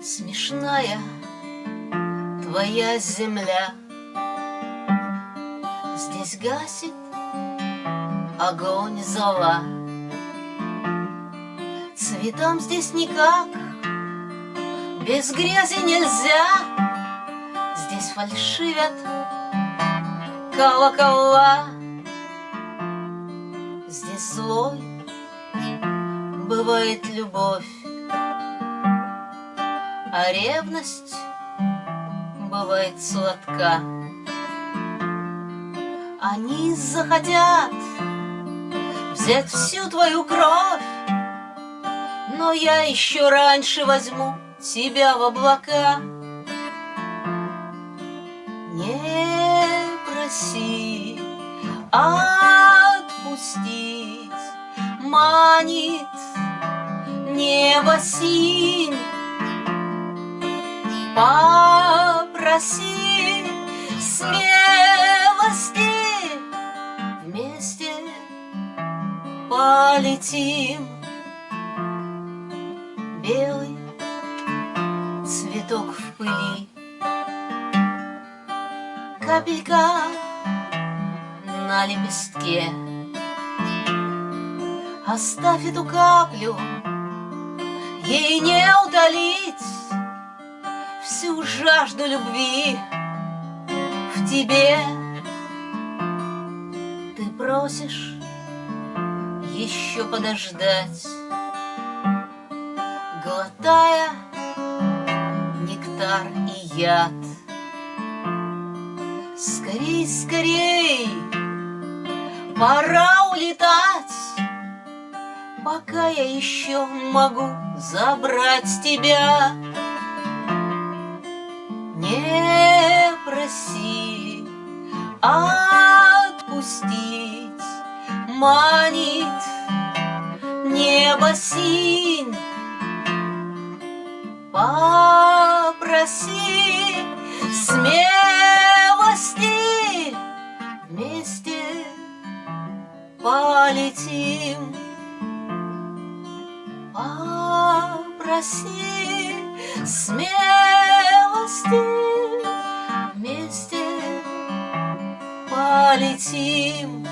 Смешная твоя земля. Здесь гасит огонь зола. Цветам здесь никак Без грязи нельзя. Здесь фальшивят колокола. Здесь злой бывает любовь А ревность бывает сладка. Они захотят взять всю твою кровь Но я еще раньше возьму тебя в облака. Не проси отпустить Манит небо синь Попроси смелости. Вместе полетим. Белый цветок в пыли. Капелька на лепестке. Оставь эту каплю, ей не утолить Всю жажду любви в тебе. Ты просишь еще подождать. Глотая нектар и яд. Скорей, скорей, пора улетать. Пока я еще могу забрать тебя Не проси отпустить. Манит небо синь Попроси смелости Вместе полетим. Попроси смелости pareciam